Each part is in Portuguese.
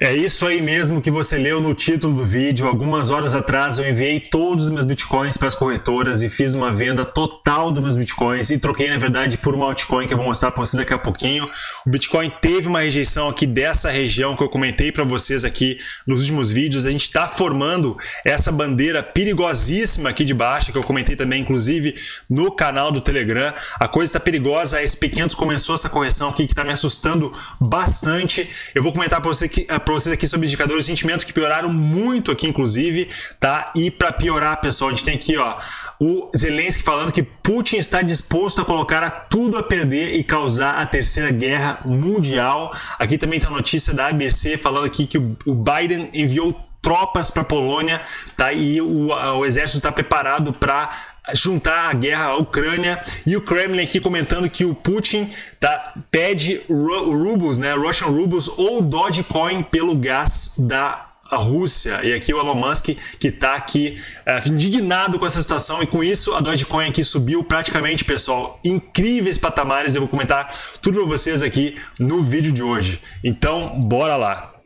É isso aí mesmo que você leu no título do vídeo. Algumas horas atrás eu enviei todos os meus bitcoins para as corretoras e fiz uma venda total dos meus bitcoins e troquei, na verdade, por uma altcoin que eu vou mostrar para vocês daqui a pouquinho. O Bitcoin teve uma rejeição aqui dessa região que eu comentei para vocês aqui nos últimos vídeos. A gente está formando essa bandeira perigosíssima aqui de baixo, que eu comentei também, inclusive, no canal do Telegram. A coisa está perigosa. A SP500 começou essa correção aqui que está me assustando bastante. Eu vou comentar para você que para vocês aqui sobre indicadores de sentimento que pioraram muito aqui, inclusive, tá? E para piorar, pessoal, a gente tem aqui, ó, o Zelensky falando que Putin está disposto a colocar a tudo a perder e causar a terceira guerra mundial. Aqui também tem a notícia da ABC falando aqui que o Biden enviou tropas para a Polônia, tá? E o, o exército está preparado para juntar a guerra à Ucrânia e o Kremlin aqui comentando que o Putin tá, pede rubles, né, Russian rubles ou Dogecoin pelo gás da a Rússia. E aqui o Elon Musk que está aqui uh, indignado com essa situação e com isso a Dogecoin aqui subiu praticamente, pessoal, incríveis patamares. Eu vou comentar tudo para vocês aqui no vídeo de hoje. Então, bora lá.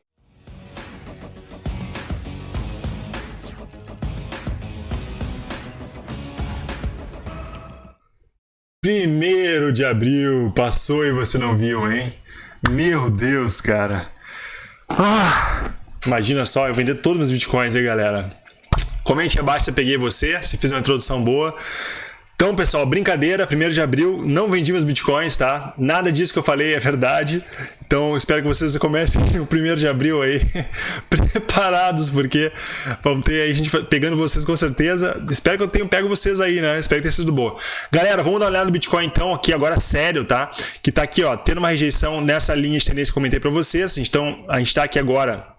Primeiro de abril, passou e você não viu, hein? Meu Deus, cara. Ah, imagina só, eu vender todos os meus bitcoins aí, galera. Comente abaixo se eu peguei você, se fiz uma introdução boa. Então, pessoal, brincadeira, 1 de abril, não vendi meus bitcoins, tá? Nada disso que eu falei é verdade. Então, espero que vocês comecem o 1 de abril aí preparados, porque vamos ter aí gente pegando vocês com certeza. Espero que eu tenha pego vocês aí, né? Espero que tenha sido boa. Galera, vamos dar uma olhada no Bitcoin então, aqui agora sério, tá? Que tá aqui, ó, tendo uma rejeição nessa linha de tendência que eu comentei para vocês. Então, a gente tá aqui agora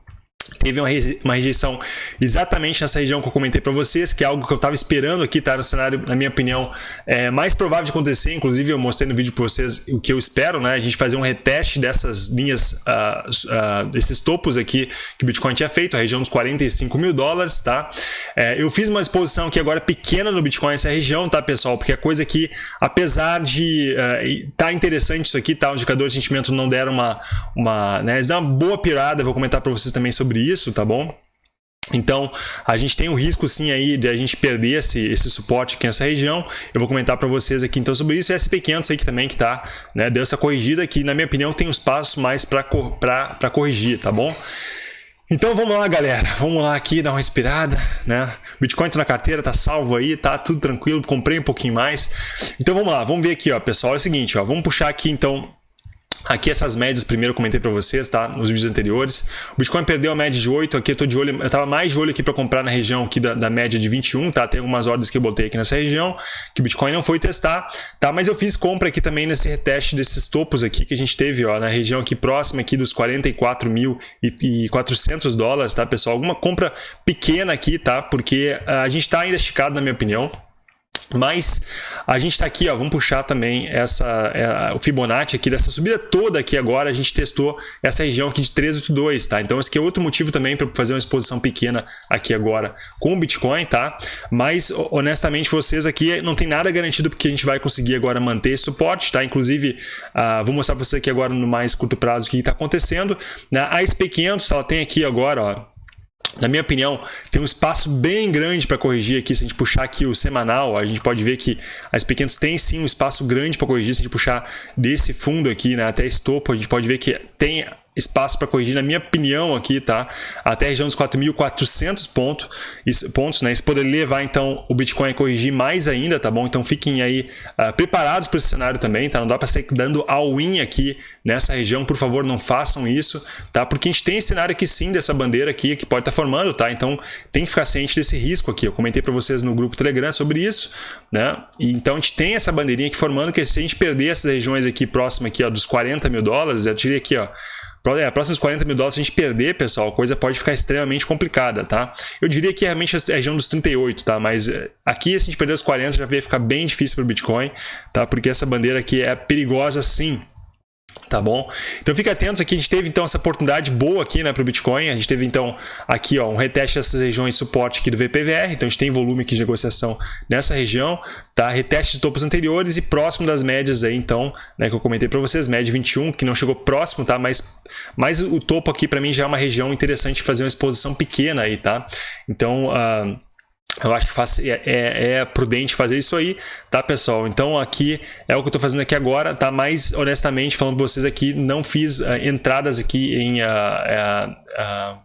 teve uma rejeição exatamente nessa região que eu comentei para vocês, que é algo que eu estava esperando aqui, tá? No cenário, na minha opinião, é mais provável de acontecer, inclusive eu mostrei no vídeo para vocês o que eu espero, né, a gente fazer um reteste dessas linhas, uh, uh, desses topos aqui que o Bitcoin tinha feito, a região dos 45 mil dólares, tá? É, eu fiz uma exposição aqui agora pequena no Bitcoin, essa região, tá, pessoal? Porque a coisa que, apesar de uh, tá interessante isso aqui, tá, o indicador de sentimento não deram uma, uma, né, eles deram uma boa pirada, vou comentar para vocês também sobre isso, tá bom? Então, a gente tem o risco sim aí de a gente perder esse, esse suporte aqui nessa região. Eu vou comentar para vocês aqui então sobre isso. E SP500 aí que também que tá, né, deu essa corrigida que na minha opinião tem os passos mais para corrigir, tá bom? Então vamos lá, galera. Vamos lá aqui dar uma respirada, né? Bitcoin tá na carteira, tá salvo aí, tá tudo tranquilo. Comprei um pouquinho mais. Então vamos lá, vamos ver aqui, ó, pessoal. É o seguinte, ó, vamos puxar aqui então Aqui essas médias, primeiro eu comentei para vocês, tá? Nos vídeos anteriores. O Bitcoin perdeu a média de 8, aqui eu tô de olho, eu tava mais de olho aqui para comprar na região aqui da, da, média de 21, tá? Tem algumas ordens que eu botei aqui nessa região, que o Bitcoin não foi testar, tá? Mas eu fiz compra aqui também nesse reteste desses topos aqui que a gente teve, ó, na região aqui próxima aqui dos 44.400 dólares, tá, pessoal? Alguma compra pequena aqui, tá? Porque a gente tá ainda esticado, na minha opinião, mas a gente está aqui, ó, vamos puxar também essa, é, o Fibonacci aqui dessa subida toda aqui agora, a gente testou essa região aqui de 382, tá? Então esse aqui é outro motivo também para fazer uma exposição pequena aqui agora com o Bitcoin, tá? Mas honestamente vocês aqui não tem nada garantido porque a gente vai conseguir agora manter esse suporte, tá? Inclusive, uh, vou mostrar para você aqui agora no mais curto prazo o que está acontecendo. Né? A SP500, ela tem aqui agora, ó, na minha opinião, tem um espaço bem grande para corrigir aqui. Se a gente puxar aqui o semanal, a gente pode ver que as pequenas têm sim um espaço grande para corrigir. Se a gente puxar desse fundo aqui né, até esse topo, a gente pode ver que tem espaço para corrigir, na minha opinião aqui, tá? Até a região dos 4.400 pontos, pontos, né? Isso poderia levar, então, o Bitcoin a corrigir mais ainda, tá bom? Então, fiquem aí uh, preparados para esse cenário também, tá? Não dá para sair dando all-in aqui nessa região, por favor, não façam isso, tá? Porque a gente tem esse cenário aqui sim, dessa bandeira aqui, que pode estar tá formando, tá? Então, tem que ficar ciente desse risco aqui. Eu comentei para vocês no grupo Telegram sobre isso, né? E, então, a gente tem essa bandeirinha aqui formando, que se a gente perder essas regiões aqui próximas aqui, ó, dos 40 mil dólares, eu tirei aqui, ó, é, próximos 40 mil dólares, se a gente perder, pessoal, a coisa pode ficar extremamente complicada, tá? Eu diria que realmente a região dos 38, tá? Mas eh, aqui, se a gente perder os 40, já vai ficar bem difícil para o Bitcoin, tá? Porque essa bandeira aqui é perigosa sim, Tá bom? Então fica atento aqui, a gente teve então essa oportunidade boa aqui né, para o Bitcoin, a gente teve então aqui ó, um reteste dessas regiões de suporte aqui do VPVR, então a gente tem volume aqui de negociação nessa região, tá? reteste de topos anteriores e próximo das médias aí então, né, que eu comentei para vocês, média 21, que não chegou próximo, tá? mas, mas o topo aqui para mim já é uma região interessante fazer uma exposição pequena aí, tá? Então... Uh, eu acho que faz, é, é, é, prudente fazer isso aí, tá, pessoal? Então, aqui é o que eu estou fazendo aqui agora, tá? Mas, honestamente, falando para vocês aqui, não fiz uh, entradas aqui em uh, uh,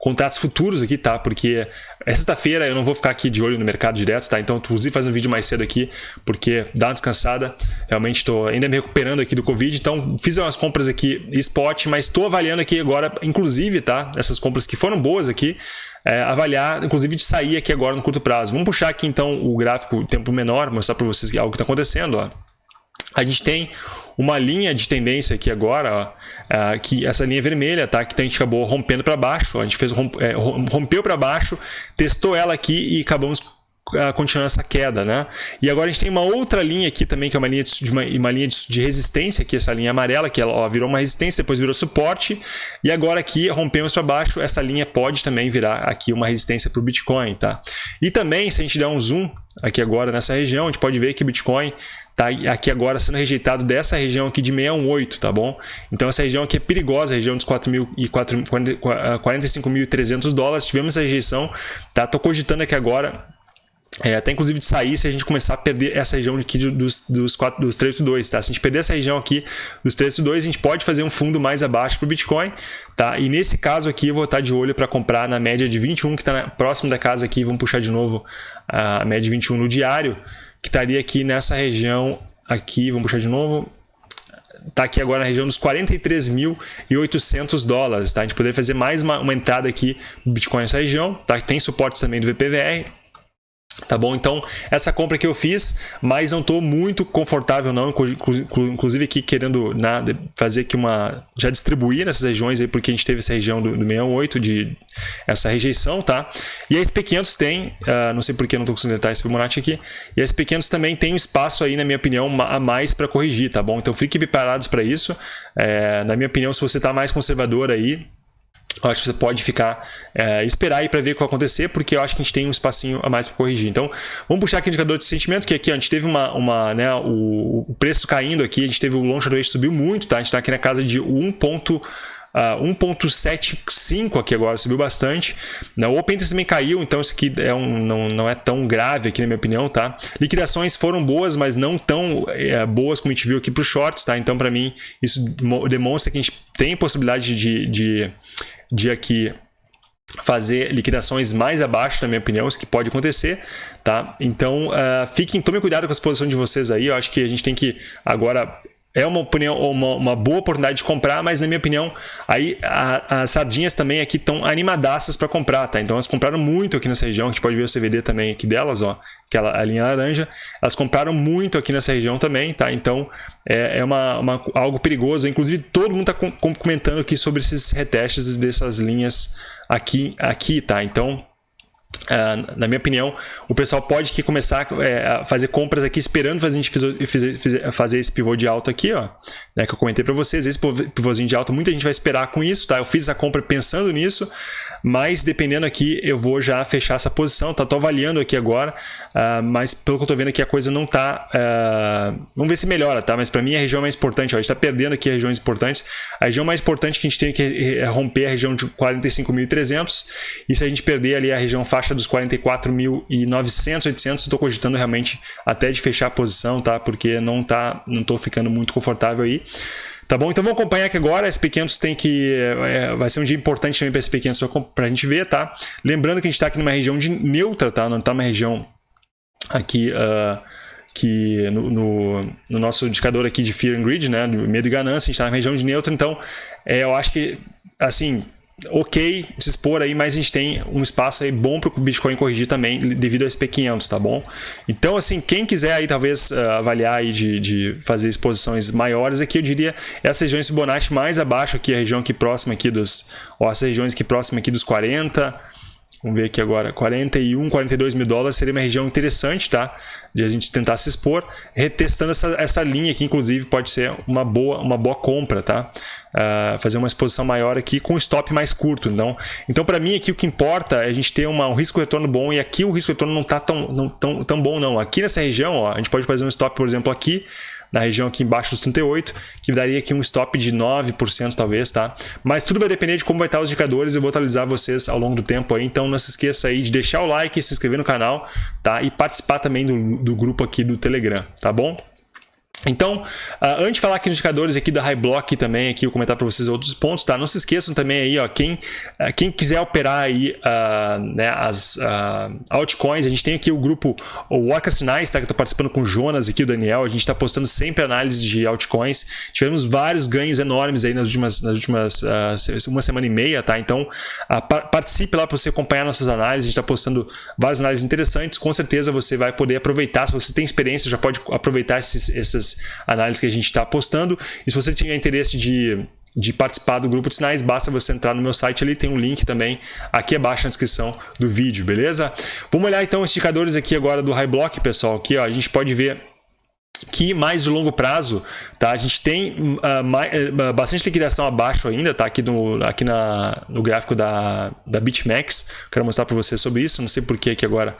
contratos futuros aqui, tá? Porque é sexta-feira, eu não vou ficar aqui de olho no mercado direto, tá? Então, inclusive, fazer um vídeo mais cedo aqui, porque dá uma descansada. Realmente, estou ainda me recuperando aqui do Covid, então fiz umas compras aqui spot, mas estou avaliando aqui agora, inclusive, tá? Essas compras que foram boas aqui, é, avaliar, inclusive de sair aqui agora no curto prazo. Vamos puxar aqui então o gráfico tempo menor, mostrar para vocês algo que está acontecendo. Ó. A gente tem uma linha de tendência aqui agora, ó, é, que essa linha vermelha, tá? Que a gente acabou rompendo para baixo, a gente fez é, rompeu para baixo, testou ela aqui e acabamos continuando essa queda, né? E agora a gente tem uma outra linha aqui também, que é uma linha de, uma, uma linha de, de, resistência, aqui essa linha amarela, que ela ó, virou uma resistência, depois virou suporte, e agora aqui rompemos para baixo, essa linha pode também virar aqui uma resistência para o Bitcoin, tá? E também, se a gente der um zoom aqui agora nessa região, a gente pode ver que o Bitcoin está aqui agora sendo rejeitado dessa região aqui de 618, tá bom? Então essa região aqui é perigosa, a região dos 45.300 dólares, tivemos essa rejeição, tá? Tô cogitando aqui agora é, até inclusive de sair se a gente começar a perder essa região aqui dos, dos, 4, dos 382, tá? Se a gente perder essa região aqui dos 382, a gente pode fazer um fundo mais abaixo para o Bitcoin, tá? E nesse caso aqui eu vou estar de olho para comprar na média de 21, que está próximo da casa aqui, vamos puxar de novo a média de 21 no diário, que estaria aqui nessa região aqui, vamos puxar de novo, está aqui agora na região dos 43.800 dólares, tá? A gente poderia fazer mais uma, uma entrada aqui no Bitcoin nessa região, tá? Tem suporte também do VPVR, Tá bom? Então, essa compra que eu fiz, mas não estou muito confortável não, inclusive aqui querendo nada, fazer aqui uma, já distribuir nessas regiões aí, porque a gente teve essa região do, do 618 de essa rejeição, tá? E a SP500 tem, uh, não sei porque não estou conseguindo detalhar esse Fibonacci aqui, e a SP500 também tem um espaço aí, na minha opinião, a mais para corrigir, tá bom? Então, fiquem preparados para isso. É, na minha opinião, se você está mais conservador aí, eu acho que você pode ficar, é, esperar aí para ver o que vai acontecer, porque eu acho que a gente tem um espacinho a mais para corrigir. Então, vamos puxar aqui o indicador de sentimento, que aqui a gente teve uma, uma né, o, o, preço caindo aqui, a gente teve o long short subiu muito, tá? A gente está aqui na casa de 1. Uh, 1.75 aqui agora, subiu bastante. O Open também caiu, então isso aqui é um, não, não é tão grave aqui na minha opinião, tá? Liquidações foram boas, mas não tão é, boas como a gente viu aqui para os shorts, tá? Então para mim isso demonstra que a gente tem possibilidade de, de, de aqui fazer liquidações mais abaixo, na minha opinião, isso que pode acontecer, tá? Então, uh, fiquem, tomem cuidado com a exposição de vocês aí, eu acho que a gente tem que agora é uma opinião, uma, uma, boa oportunidade de comprar, mas na minha opinião, aí as sardinhas também aqui estão animadaças para comprar, tá? Então elas compraram muito aqui nessa região, a gente pode ver o CVD também aqui delas, ó, aquela a linha laranja, elas compraram muito aqui nessa região também, tá? Então é, é uma, uma, algo perigoso, inclusive todo mundo está com, comentando aqui sobre esses retestes dessas linhas aqui, aqui, tá? Então Uh, na minha opinião, o pessoal pode aqui começar é, a fazer compras aqui esperando fazer, a gente fazer, esse pivô de alta aqui, ó, né, que eu comentei para vocês. Esse pivôzinho de alta, muita gente vai esperar com isso, tá? Eu fiz essa compra pensando nisso, mas dependendo aqui, eu vou já fechar essa posição, tá? Tô avaliando aqui agora, uh, mas pelo que eu tô vendo aqui, a coisa não tá... Uh, vamos ver se melhora, tá? Mas para mim, a região mais importante, ó, a gente tá perdendo aqui regiões importantes. A região mais importante que a gente tem que é romper a região de 45.300, e se a gente perder ali a região faixa dos 44.900, 800, estou cogitando realmente até de fechar a posição, tá? Porque não tá, não tô ficando muito confortável aí. Tá bom? Então vamos acompanhar aqui agora. A SP500 tem que. É, vai ser um dia importante também para a SP500 para a gente ver, tá? Lembrando que a gente está aqui numa região de neutra, tá? Não está uma região aqui. Uh, que no, no, no, nosso indicador aqui de Fear and Greed, né, medo e ganância, a gente está na região de neutro, então é, eu acho que, assim, ok se expor aí, mas a gente tem um espaço aí bom para o Bitcoin corrigir também devido ao SP500, tá bom? Então, assim, quem quiser aí talvez uh, avaliar aí de, de fazer exposições maiores aqui, eu diria essas regiões Fibonacci mais abaixo aqui, a região aqui próxima aqui dos, ó, essas regiões aqui próxima aqui dos 40, Vamos ver aqui agora, 41, 42 mil dólares seria uma região interessante, tá? De a gente tentar se expor, retestando essa, essa linha aqui, inclusive, pode ser uma boa, uma boa compra, tá? Uh, fazer uma exposição maior aqui com stop mais curto. Então, então para mim aqui o que importa é a gente ter uma, um risco-retorno bom e aqui o risco-retorno não está tão, não, tão, tão bom não. Aqui nessa região, ó, a gente pode fazer um stop, por exemplo, aqui, na região aqui embaixo dos 38, que daria aqui um stop de 9% talvez, tá? Mas tudo vai depender de como vai estar os indicadores, eu vou atualizar vocês ao longo do tempo aí, então não se esqueça aí de deixar o like, se inscrever no canal, tá? E participar também do, do grupo aqui do Telegram, tá bom? Então, uh, antes de falar aqui nos indicadores aqui da High Block também, aqui eu comentar para vocês outros pontos, tá? Não se esqueçam também aí, ó, quem, uh, quem quiser operar aí uh, né, as altcoins, a gente tem aqui o grupo o Orca Sinais, tá? Que eu tô participando com o Jonas aqui, o Daniel, a gente está postando sempre análise de altcoins, tivemos vários ganhos enormes aí nas últimas, nas últimas uma semana e meia, tá? Então, participe lá para você acompanhar nossas análises, a gente está postando várias análises interessantes, com certeza você vai poder aproveitar, se você tem experiência, já pode aproveitar esses, essas análises que a gente está postando. E se você tiver interesse de de participar do grupo de sinais, basta você entrar no meu site ali, tem um link também aqui abaixo na descrição do vídeo, beleza? Vamos olhar então os indicadores aqui agora do High Block, pessoal, aqui ó, a gente pode ver que mais de longo prazo, tá? A gente tem uh, mais, uh, bastante liquidação abaixo ainda, tá? Aqui no, aqui na, no gráfico da, da BitMEX, quero mostrar para vocês sobre isso, não sei por que aqui agora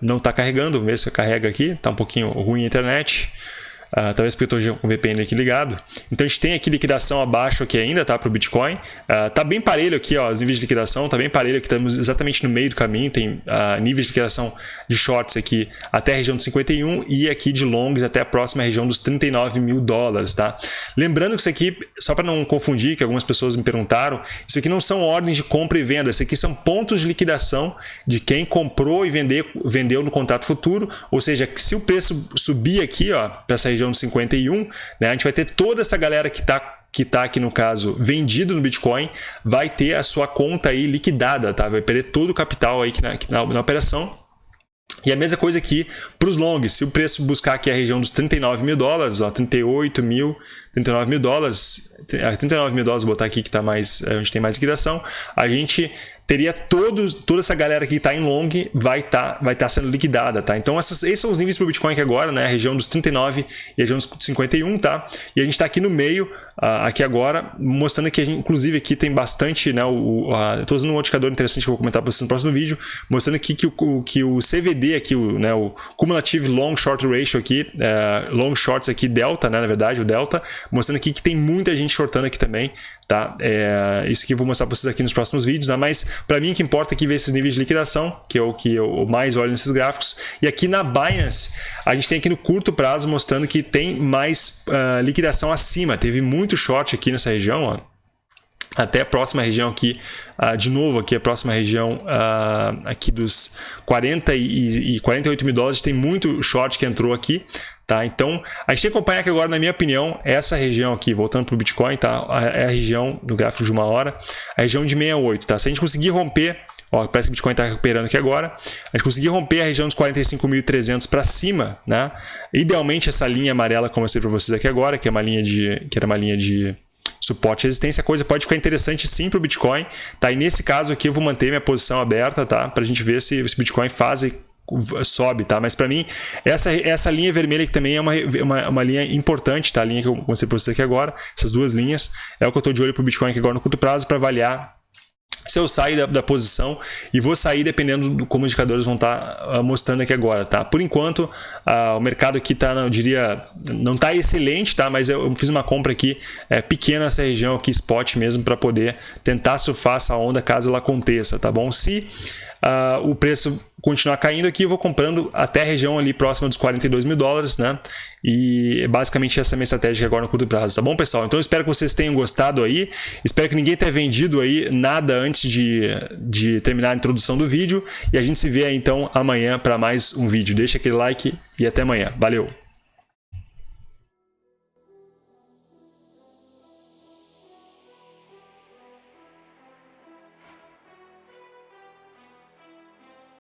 não está carregando, vamos ver se carrega aqui, está um pouquinho ruim a internet. Uh, talvez porque eu estou com o VPN aqui ligado. Então a gente tem aqui liquidação abaixo aqui ainda, tá? Para o Bitcoin. Uh, tá bem parelho aqui, ó, os níveis de liquidação, tá bem parelho aqui, estamos exatamente no meio do caminho. Tem uh, níveis de liquidação de shorts aqui até a região dos 51 e aqui de longs até a próxima região dos 39 mil dólares, tá? Lembrando que isso aqui, só para não confundir, que algumas pessoas me perguntaram, isso aqui não são ordens de compra e venda, isso aqui são pontos de liquidação de quem comprou e vendeu no contrato futuro, ou seja, se o preço subir aqui, ó, para essa região região de 51, né, a gente vai ter toda essa galera que está que está aqui no caso vendido no Bitcoin, vai ter a sua conta aí liquidada, tá? Vai perder todo o capital aí na, na, na operação e a mesma coisa aqui para os longs. Se o preço buscar aqui a região dos 39 mil dólares, ó, 38 mil, 39 mil dólares, 39 mil dólares, botar aqui que tá mais, a gente tem mais liquidação, a gente teria todos, toda essa galera que está em long vai estar tá, vai tá sendo liquidada, tá? Então essas, esses são os níveis para o Bitcoin aqui agora, né? A região dos 39 e a região dos 51, tá? E a gente está aqui no meio, uh, aqui agora, mostrando que gente, inclusive aqui tem bastante, né? O, uh, Estou usando um indicador interessante que eu vou comentar para vocês no próximo vídeo, mostrando aqui que o, que o CVD aqui, o, né? O Cumulative Long Short Ratio aqui, uh, Long Shorts aqui, Delta, né? Na verdade, o Delta, mostrando aqui que tem muita gente shortando aqui também, tá? É, isso que eu vou mostrar para vocês aqui nos próximos vídeos, né? Mas para mim, o que importa é que ver esses níveis de liquidação, que é o que eu mais olho nesses gráficos. E aqui na Binance, a gente tem aqui no curto prazo mostrando que tem mais uh, liquidação acima. Teve muito short aqui nessa região, ó até a próxima região aqui, uh, de novo aqui a próxima região uh, aqui dos 40 e, e 48 mil dólares, tem muito short que entrou aqui, Tá? Então, a gente tem que acompanhar que agora, na minha opinião, essa região aqui, voltando para o Bitcoin, tá? é a região do gráfico de uma hora, a região de 68. Tá? Se a gente conseguir romper, ó, parece que o Bitcoin está recuperando aqui agora, a gente conseguir romper a região dos 45.300 para cima, né? idealmente essa linha amarela, como eu sei para vocês aqui agora, que é uma linha de, que era uma linha de suporte e resistência, a coisa pode ficar interessante sim para o Bitcoin. Tá? E nesse caso aqui eu vou manter minha posição aberta tá? para a gente ver se o Bitcoin faz sobe, tá? Mas para mim, essa, essa linha vermelha que também é uma, uma, uma, linha importante, tá? A linha que eu mostrei para você aqui agora, essas duas linhas, é o que eu estou de olho para o Bitcoin aqui agora no curto prazo para avaliar se eu saio da, da, posição e vou sair dependendo do como os indicadores vão estar tá, uh, mostrando aqui agora, tá? Por enquanto, uh, o mercado aqui tá, eu diria, não está excelente, tá? Mas eu, eu, fiz uma compra aqui é, pequena nessa região aqui, spot mesmo, para poder tentar surfar essa onda caso ela aconteça, tá bom? Se uh, o preço continuar caindo aqui, eu vou comprando até a região ali próxima dos 42 mil dólares, né? E basicamente essa é a minha estratégia agora no curto prazo, tá bom, pessoal? Então espero que vocês tenham gostado aí, espero que ninguém tenha vendido aí nada antes de, de terminar a introdução do vídeo e a gente se vê aí então amanhã para mais um vídeo. Deixa aquele like e até amanhã. Valeu!